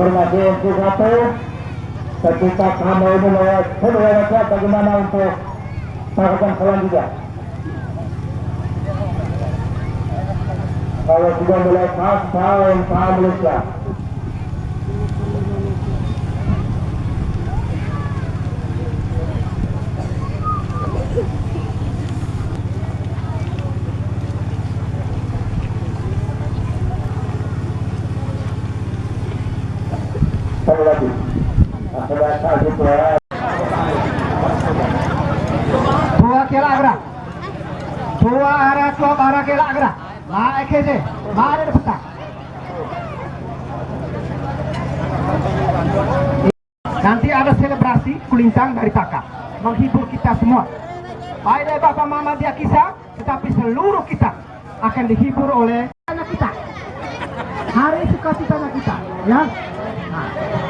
Informasi untuk satu, ketika kamu ini lewat lewat bagaimana untuk melakukan selanjutnya. Kalau sudah mulai pas, tahun, tahun Malaysia. Dua kela agra. Arah dua arah kela agra. Naik ke Mari depan. Nanti ada selebrasi kulintang dari Taka menghibur kita semua. Baik dari Bapak Mama dia kisah, tetapi seluruh kita akan dihibur oleh anak kita. Hari sukacitanya kita, ya. Nah.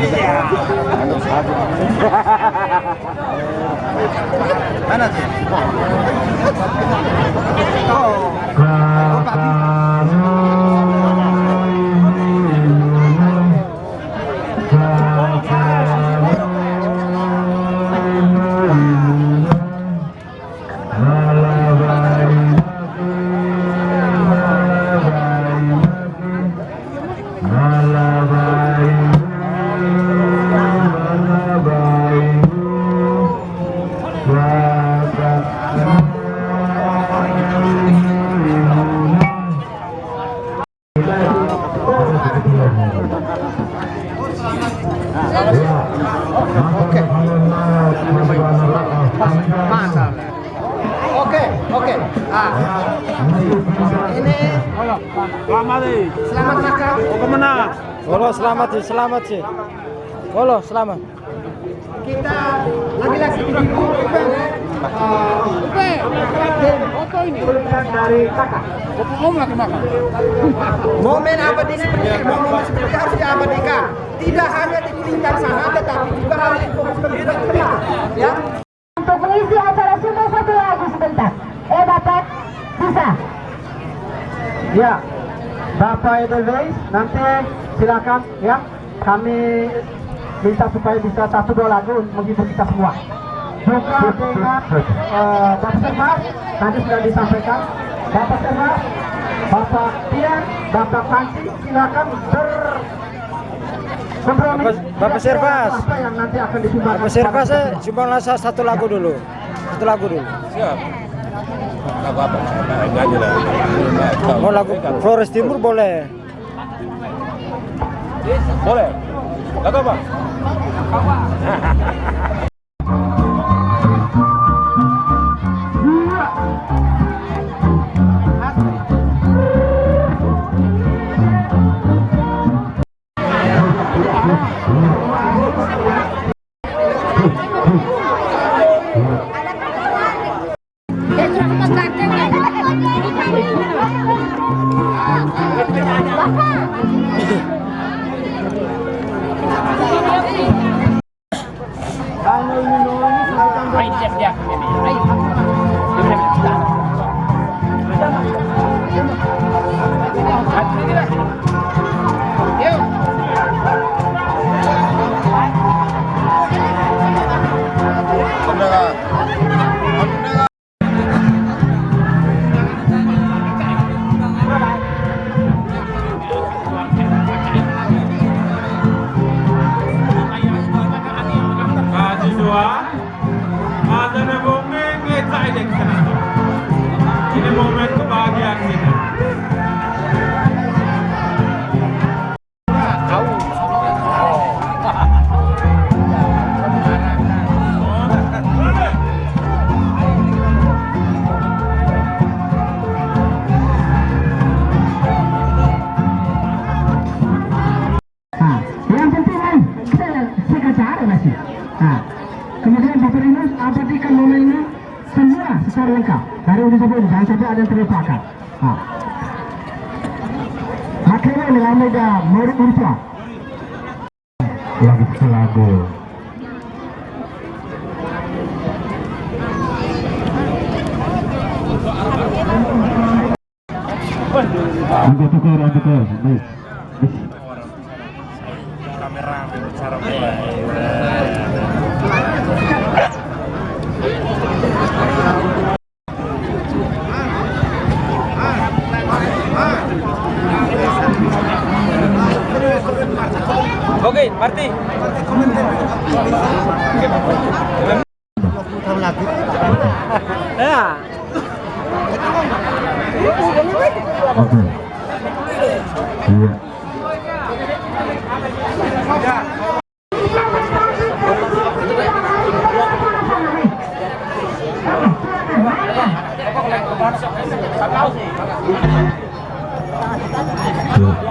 Ya, kita berikan aplaus yang meriah. Oke, oke. Ah. Ini Selamat nih. selamat makan. Mau ke mana? Halo, selamat sih, selamat sih. Halo, selamat. Kita lagi-lagi uh, Upe. Foto ini. dari kakak. Om lagi makan. Momen abadi seperti ini, momen seperti harus diabadikan. Tidak hanya di Kuningan sana, tetapi juga harus di Kuningan. Ya. Untuk mengisi acara sudah satu lagu sebentar. Eh Bapak, bisa? Ya, Bapak Edelweiss, nanti silakan ya. Kami minta supaya bisa satu dua lagu menghibur kita semua. Juga dengan eh, Bapak Sermas, tadi sudah disampaikan. Bapak Sermas, Bapak Tian, Bapak Panci, silakan ber kompromi. Bapak- Bapak Servas. Apa yang nanti akan disumbangkan? Apa Serva saya cuma satu lagu dulu. Satu lagu dulu. Siap. Lagu apa? Enggak aja lah. Mau lagu Flores Timur boleh. Boleh. Lagu apa? Jeová secara lengkap dari uji sebelum jangan sampai ada yang terlupakan. Nah. Akhirnya dengan mega murid Urfa. Lagi lagu. Angkat tukar, angkat tukar. Baik. Ya. Oke. Iya. Iya.